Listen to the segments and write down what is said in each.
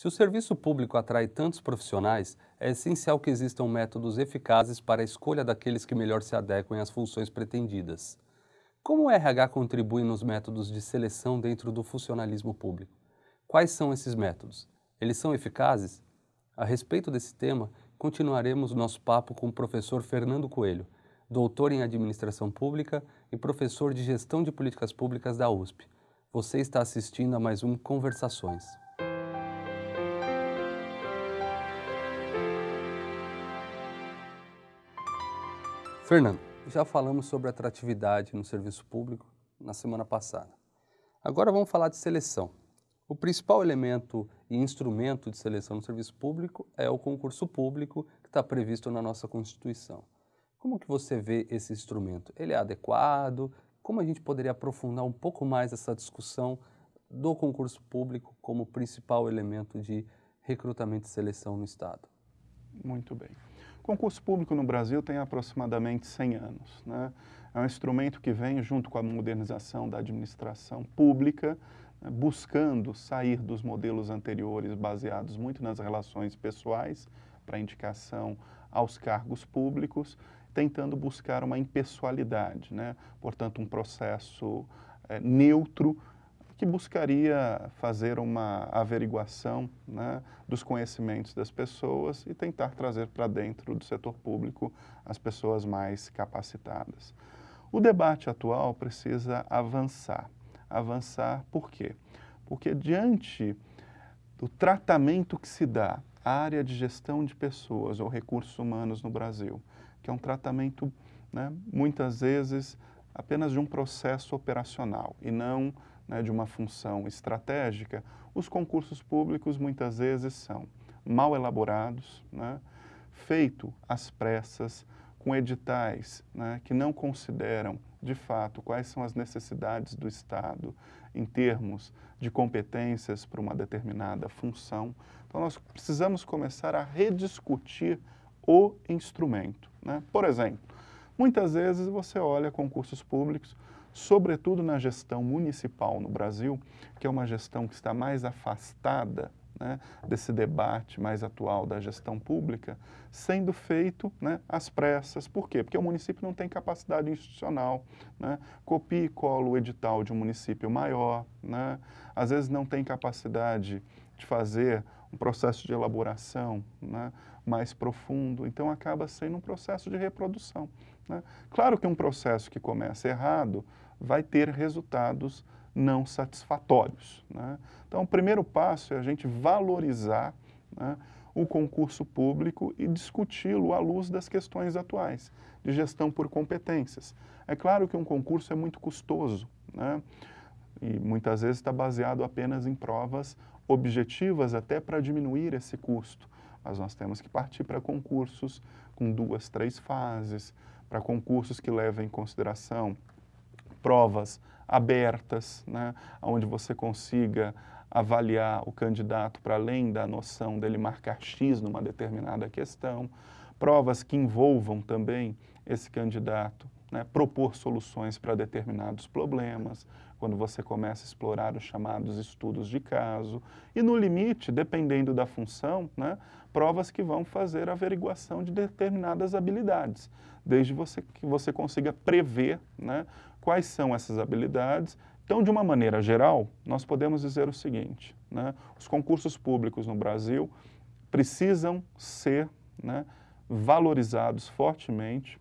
Se o serviço público atrai tantos profissionais, é essencial que existam métodos eficazes para a escolha daqueles que melhor se adequem às funções pretendidas. Como o RH contribui nos métodos de seleção dentro do funcionalismo público? Quais são esses métodos? Eles são eficazes? A respeito desse tema, continuaremos nosso papo com o professor Fernando Coelho, doutor em Administração Pública e professor de Gestão de Políticas Públicas da USP. Você está assistindo a mais um Conversações. Fernando, já falamos sobre atratividade no serviço público na semana passada. Agora vamos falar de seleção. O principal elemento e instrumento de seleção no serviço público é o concurso público que está previsto na nossa Constituição. Como que você vê esse instrumento? Ele é adequado? Como a gente poderia aprofundar um pouco mais essa discussão do concurso público como principal elemento de recrutamento e seleção no Estado? Muito bem. O concurso público no Brasil tem aproximadamente 100 anos. Né? É um instrumento que vem junto com a modernização da administração pública, né, buscando sair dos modelos anteriores baseados muito nas relações pessoais para indicação aos cargos públicos, tentando buscar uma impessoalidade, né? portanto um processo é, neutro que buscaria fazer uma averiguação né, dos conhecimentos das pessoas e tentar trazer para dentro do setor público as pessoas mais capacitadas. O debate atual precisa avançar. Avançar por quê? Porque diante do tratamento que se dá à área de gestão de pessoas ou recursos humanos no Brasil, que é um tratamento, né, muitas vezes, apenas de um processo operacional e não né, de uma função estratégica, os concursos públicos muitas vezes são mal elaborados, né, feito às pressas, com editais né, que não consideram de fato quais são as necessidades do Estado em termos de competências para uma determinada função. Então nós precisamos começar a rediscutir o instrumento. Né? Por exemplo, muitas vezes você olha concursos públicos, sobretudo na gestão municipal no Brasil, que é uma gestão que está mais afastada né, desse debate mais atual da gestão pública, sendo feito né, às pressas. Por quê? Porque o município não tem capacidade institucional. Né? Copia e cola o edital de um município maior, né? às vezes não tem capacidade de fazer um processo de elaboração né, mais profundo, então acaba sendo um processo de reprodução. Né? Claro que um processo que começa errado vai ter resultados não satisfatórios. Né? Então, o primeiro passo é a gente valorizar né, o concurso público e discuti-lo à luz das questões atuais, de gestão por competências. É claro que um concurso é muito custoso, né? e muitas vezes está baseado apenas em provas objetivas até para diminuir esse custo. Mas nós temos que partir para concursos com duas, três fases, para concursos que levem em consideração provas abertas, né, onde você consiga avaliar o candidato para além da noção dele marcar X numa determinada questão, provas que envolvam também esse candidato, né, propor soluções para determinados problemas, quando você começa a explorar os chamados estudos de caso, e no limite, dependendo da função, né, provas que vão fazer a averiguação de determinadas habilidades, desde você, que você consiga prever né, quais são essas habilidades. Então, de uma maneira geral, nós podemos dizer o seguinte, né, os concursos públicos no Brasil precisam ser né, valorizados fortemente,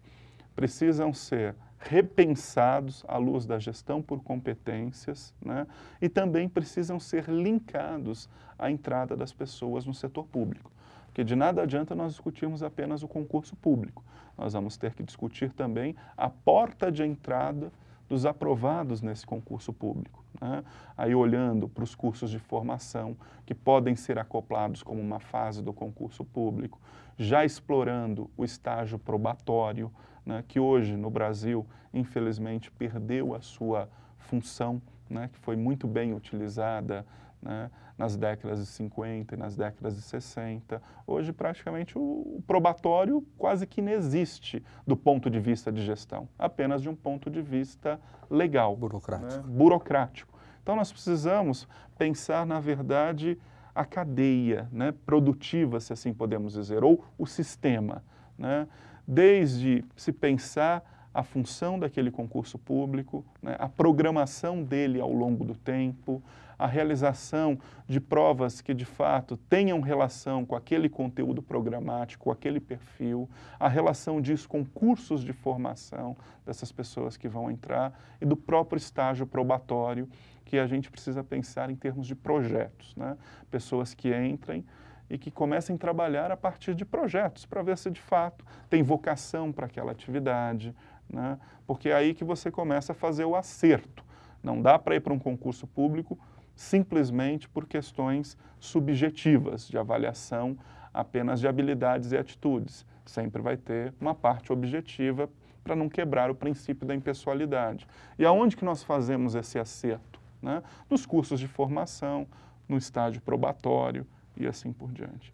precisam ser repensados à luz da gestão por competências né, e também precisam ser linkados à entrada das pessoas no setor público. Porque de nada adianta nós discutirmos apenas o concurso público. Nós vamos ter que discutir também a porta de entrada dos aprovados nesse concurso público. Né? Aí olhando para os cursos de formação que podem ser acoplados como uma fase do concurso público, já explorando o estágio probatório, né, que hoje no Brasil, infelizmente, perdeu a sua função, né, que foi muito bem utilizada né, nas décadas de 50 e nas décadas de 60. Hoje, praticamente, o probatório quase que inexiste do ponto de vista de gestão, apenas de um ponto de vista legal. Burocrático. Né, burocrático. Então, nós precisamos pensar, na verdade, a cadeia né, produtiva, se assim podemos dizer, ou o sistema. Né? Desde se pensar a função daquele concurso público, né, a programação dele ao longo do tempo, a realização de provas que de fato tenham relação com aquele conteúdo programático, com aquele perfil, a relação disso com cursos de formação dessas pessoas que vão entrar e do próprio estágio probatório que a gente precisa pensar em termos de projetos, né? pessoas que entrem e que comecem a trabalhar a partir de projetos, para ver se de fato tem vocação para aquela atividade, né? porque é aí que você começa a fazer o acerto. Não dá para ir para um concurso público simplesmente por questões subjetivas de avaliação apenas de habilidades e atitudes. Sempre vai ter uma parte objetiva para não quebrar o princípio da impessoalidade. E aonde que nós fazemos esse acerto? Né? Nos cursos de formação, no estágio probatório e assim por diante.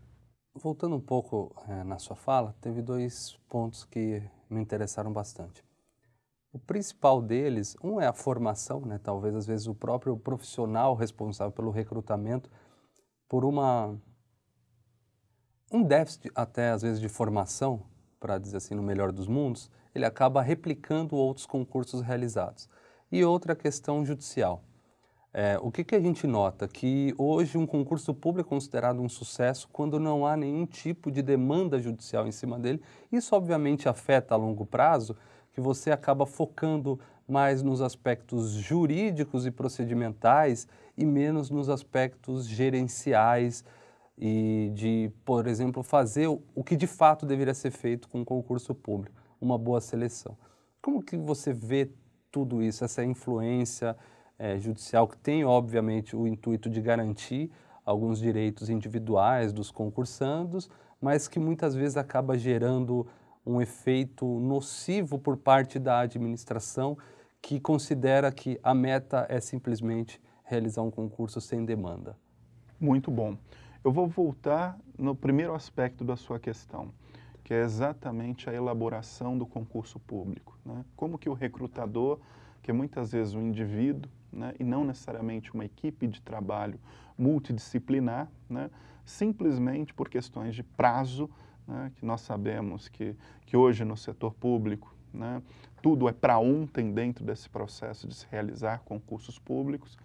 Voltando um pouco é, na sua fala, teve dois pontos que me interessaram bastante. O principal deles, um é a formação, né? talvez às vezes o próprio profissional responsável pelo recrutamento, por uma um déficit até às vezes de formação, para dizer assim, no melhor dos mundos, ele acaba replicando outros concursos realizados. E outra questão judicial. É, o que, que a gente nota? Que hoje um concurso público é considerado um sucesso quando não há nenhum tipo de demanda judicial em cima dele. Isso obviamente afeta a longo prazo, que você acaba focando mais nos aspectos jurídicos e procedimentais e menos nos aspectos gerenciais e de, por exemplo, fazer o que de fato deveria ser feito com um concurso público, uma boa seleção. Como que você vê tudo isso, essa influência é, judicial que tem, obviamente, o intuito de garantir alguns direitos individuais dos concursandos, mas que muitas vezes acaba gerando um efeito nocivo por parte da administração que considera que a meta é simplesmente realizar um concurso sem demanda. Muito bom. Eu vou voltar no primeiro aspecto da sua questão, que é exatamente a elaboração do concurso público. Né? Como que o recrutador, que é muitas vezes um indivíduo, né, e não necessariamente uma equipe de trabalho multidisciplinar, né, simplesmente por questões de prazo, né, que nós sabemos que, que hoje no setor público né, tudo é para ontem dentro desse processo de se realizar concursos públicos,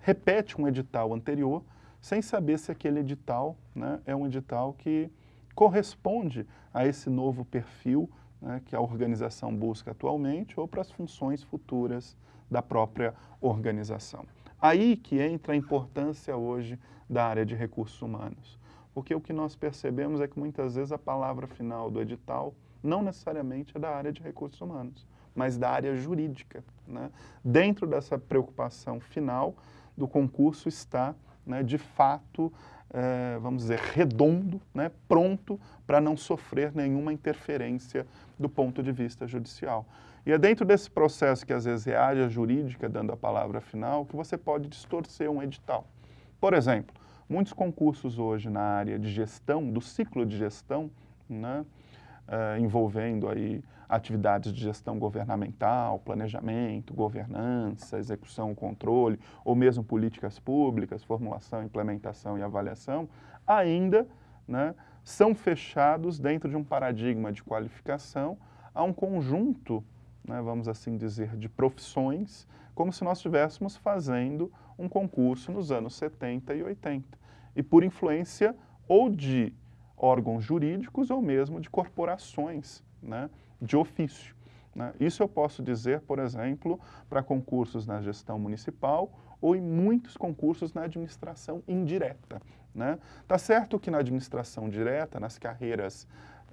repete um edital anterior sem saber se aquele edital né, é um edital que corresponde a esse novo perfil né, que a organização busca atualmente ou para as funções futuras da própria organização. Aí que entra a importância hoje da área de recursos humanos, porque o que nós percebemos é que muitas vezes a palavra final do edital não necessariamente é da área de recursos humanos, mas da área jurídica. Né? Dentro dessa preocupação final do concurso está, né, de fato, é, vamos dizer, redondo, né, pronto para não sofrer nenhuma interferência do ponto de vista judicial. E é dentro desse processo que às vezes é a jurídica dando a palavra final que você pode distorcer um edital. Por exemplo, muitos concursos hoje na área de gestão, do ciclo de gestão, né, é, envolvendo aí atividades de gestão governamental, planejamento, governança, execução, controle, ou mesmo políticas públicas, formulação, implementação e avaliação, ainda né, são fechados dentro de um paradigma de qualificação a um conjunto né, vamos assim dizer, de profissões, como se nós estivéssemos fazendo um concurso nos anos 70 e 80. E por influência ou de órgãos jurídicos ou mesmo de corporações né, de ofício. Né? Isso eu posso dizer, por exemplo, para concursos na gestão municipal ou em muitos concursos na administração indireta. Né? Tá certo que na administração direta, nas carreiras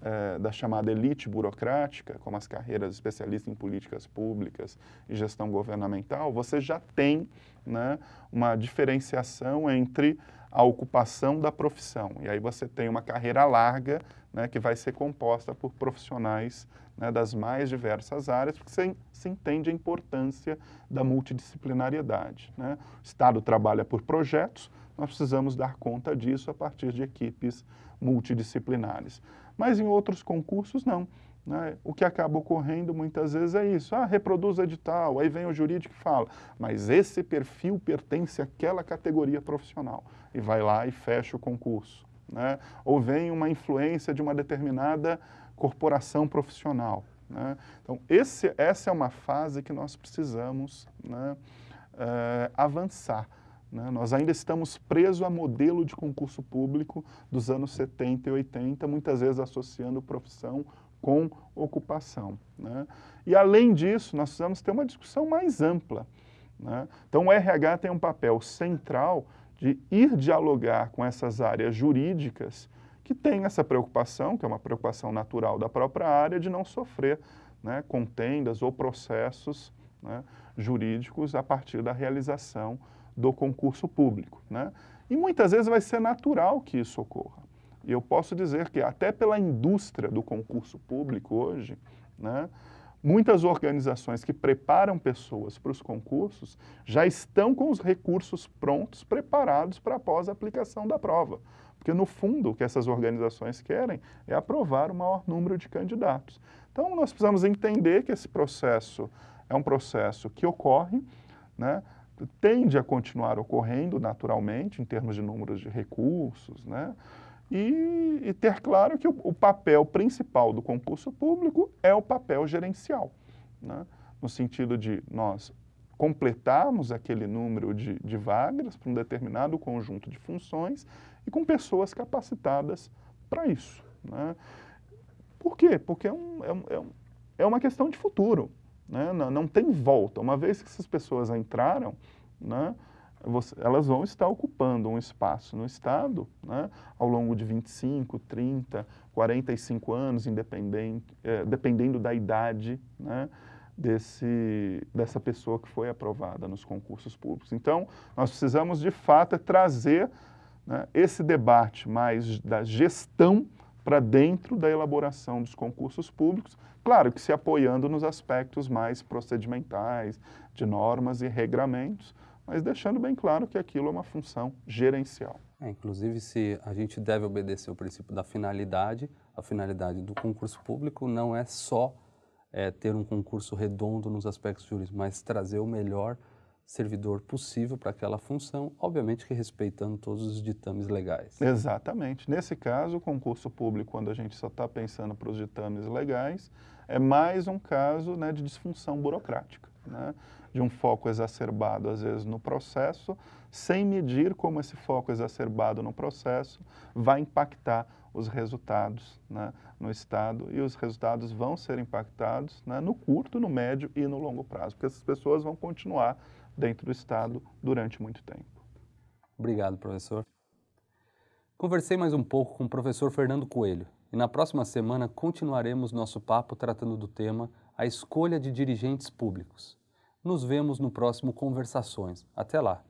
é, da chamada elite burocrática, como as carreiras especialistas em políticas públicas e gestão governamental, você já tem né, uma diferenciação entre a ocupação da profissão. E aí você tem uma carreira larga né, que vai ser composta por profissionais né, das mais diversas áreas, porque você se entende a importância da multidisciplinariedade. Né? O Estado trabalha por projetos, nós precisamos dar conta disso a partir de equipes multidisciplinares. Mas em outros concursos, não. Né? O que acaba ocorrendo muitas vezes é isso, ah, reproduz edital, aí vem o jurídico e fala, mas esse perfil pertence àquela categoria profissional, e vai lá e fecha o concurso. Né? Ou vem uma influência de uma determinada corporação profissional. Né? Então, esse, essa é uma fase que nós precisamos é, avançar. Né? Nós ainda estamos presos a modelo de concurso público dos anos 70 e 80, muitas vezes associando profissão com ocupação. Né? E, além disso, nós precisamos ter uma discussão mais ampla. Né? Então, o RH tem um papel central de ir dialogar com essas áreas jurídicas que têm essa preocupação, que é uma preocupação natural da própria área, de não sofrer né, contendas ou processos né, jurídicos a partir da realização do concurso público. Né? E muitas vezes vai ser natural que isso ocorra. E eu posso dizer que até pela indústria do concurso público hoje, né, muitas organizações que preparam pessoas para os concursos já estão com os recursos prontos, preparados para após a aplicação da prova. Porque, no fundo, o que essas organizações querem é aprovar o maior número de candidatos. Então, nós precisamos entender que esse processo é um processo que ocorre, né, tende a continuar ocorrendo naturalmente, em termos de números de recursos, né, e, e ter claro que o, o, papel principal do concurso público é o papel gerencial, né? no sentido de nós completarmos aquele número de, de vagas para um determinado conjunto de funções e com pessoas capacitadas para isso. Né? Por quê? Porque é, um, é, um, é, é uma questão de futuro. Né? Não, não, tem volta. Uma vez que essas pessoas entraram, né, você, elas vão estar ocupando um espaço no Estado né, ao longo de 25, 30, 45 anos, independente, é, dependendo da idade né, desse, dessa pessoa que foi aprovada nos concursos públicos. Então, nós precisamos, de fato, é trazer né, esse debate mais da gestão para dentro da elaboração dos concursos públicos, claro que se apoiando nos aspectos mais procedimentais, de normas e regramentos, mas deixando bem claro que aquilo é uma função gerencial. É, inclusive, se a gente deve obedecer o princípio da finalidade, a finalidade do concurso público não é só é, ter um concurso redondo nos aspectos jurídicos, mas trazer o melhor servidor possível para aquela função, obviamente que respeitando todos os ditames legais. Exatamente. Nesse caso, o concurso público, quando a gente só está pensando para os ditames legais, é mais um caso né, de disfunção burocrática. Né? de um foco exacerbado, às vezes, no processo, sem medir como esse foco exacerbado no processo vai impactar os resultados né, no Estado e os resultados vão ser impactados né, no curto, no médio e no longo prazo, porque essas pessoas vão continuar dentro do Estado durante muito tempo. Obrigado, professor. Conversei mais um pouco com o professor Fernando Coelho e na próxima semana continuaremos nosso papo tratando do tema a escolha de dirigentes públicos. Nos vemos no próximo Conversações. Até lá!